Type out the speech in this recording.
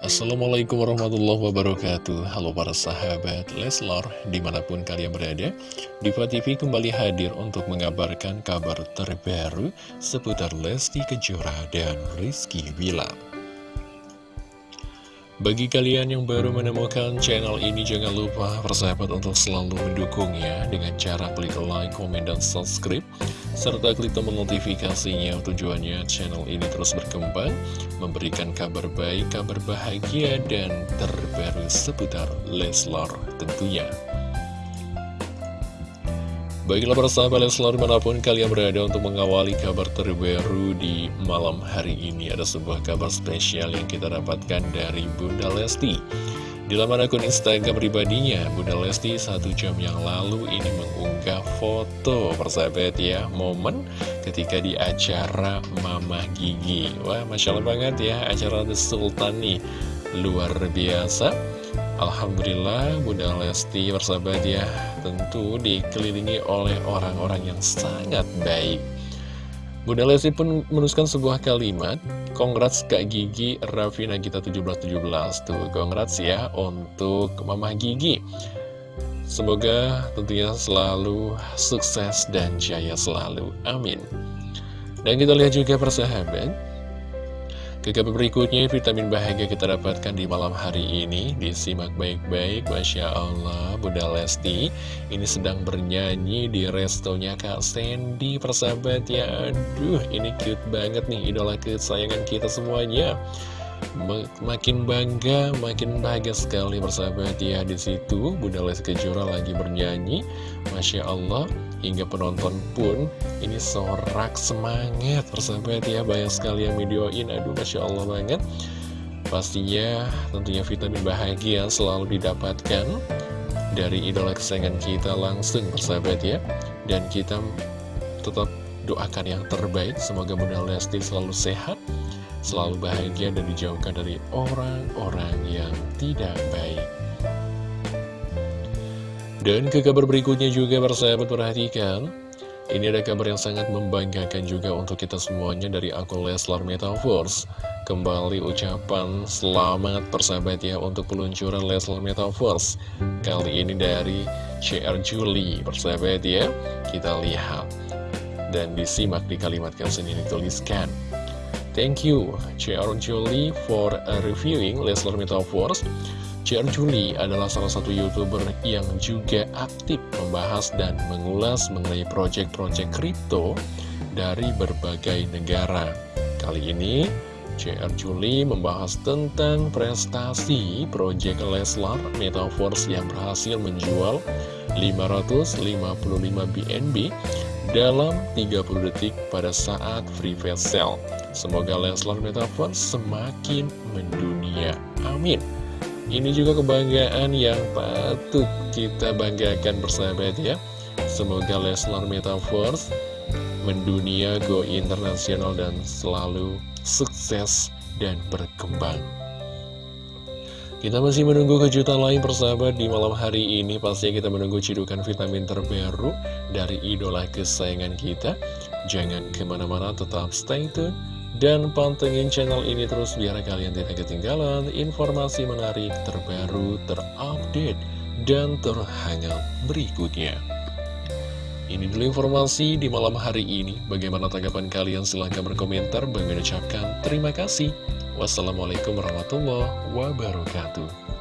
Assalamualaikum warahmatullahi wabarakatuh. Halo para sahabat Leslar Di mana pun kalian berada Diva TV kembali hadir untuk mengabarkan kabar terbaru Seputar Lesti Kejora dan Rizky Bilar bagi kalian yang baru menemukan channel ini, jangan lupa persahabat untuk selalu mendukungnya dengan cara klik like, komen, dan subscribe, serta klik tombol notifikasinya tujuannya channel ini terus berkembang, memberikan kabar baik, kabar bahagia, dan terbaru seputar Leslar tentunya. Baiklah para sahabat Leslar di mana pun kalian berada untuk mengawali kabar terbaru di malam hari ini. Ada sebuah kabar spesial yang kita dapatkan dari Bunda Lesti. Di laman akun Instagram pribadinya Bunda Lesti satu jam yang lalu ini mengunggah foto persahabat ya Momen ketika di acara Mama Gigi. Wah Masya Allah banget ya acara The Sultan nih. Luar biasa Alhamdulillah Bunda Lesti bersahabat ya tentu dikelilingi oleh orang-orang yang sangat baik. Bunda Lesti pun menuliskan sebuah kalimat Congrats Kak Gigi Raffi Nagita 1717 Tuh congrats ya untuk Mama Gigi. Semoga tentunya selalu sukses dan jaya selalu. Amin. Dan kita lihat juga persahabat ke kabar berikutnya, vitamin bahagia kita dapatkan di malam hari ini. Disimak baik-baik, Masya Allah Bunda Lesti. Ini sedang bernyanyi di restonya Kak Sandy Persahabat. Ya, aduh ini cute banget nih Idola kesayangan kita semuanya Makin bangga, makin bahagia sekali persahabat ya di situ. Bunda Lesti Kejora lagi bernyanyi. Masya Allah Hingga penonton pun ini sorak semangat persahabat ya Banyak sekali yang videoin. Aduh Masya Allah banget. Pastinya tentunya vitamin bahagia selalu didapatkan Dari idola kesayangan kita langsung persahabat ya Dan kita tetap doakan yang terbaik. Semoga Bunda Lesti selalu sehat Selalu bahagia dan dijauhkan dari orang-orang yang tidak baik. Dan ke kabar berikutnya juga persahabat perhatikan. Ini ada kabar yang sangat membanggakan juga untuk kita semuanya dari akun Leslar Metaverse. Kembali ucapan selamat persahabat ya untuk peluncuran Leslar Metaverse. Kali ini dari CR Julie persahabat ya. Kita lihat Dan disimak di kalimat caption ini dituliskan Thank you CR Julie for reviewing Leslar Metaverse CR Juli adalah salah satu youtuber yang juga aktif membahas dan mengulas mengenai proyek-proyek kripto dari berbagai negara. Kali ini, CR Juli membahas tentang prestasi proyek Leslar Metaverse yang berhasil menjual 555 BNB dalam 30 detik pada saat free sale. Semoga Leslar Metaverse semakin mendunia. Amin. Ini juga kebanggaan yang patut kita banggakan bersahabat ya. Semoga Leslar Metaverse mendunia go internasional dan selalu sukses dan berkembang. Kita masih menunggu kejutan lain persahabat di malam hari ini. Pastinya kita menunggu cidukan vitamin terbaru dari idola kesayangan kita. Jangan ke mana-mana tetap stay tune dan pantengin channel ini terus biar kalian tidak ketinggalan informasi menarik terbaru, terupdate, dan terhangat berikutnya. Ini dulu informasi di malam hari ini. Bagaimana tanggapan kalian? Silahkan berkomentar. Bagi ucapkan terima kasih. Wassalamualaikum warahmatullahi wabarakatuh.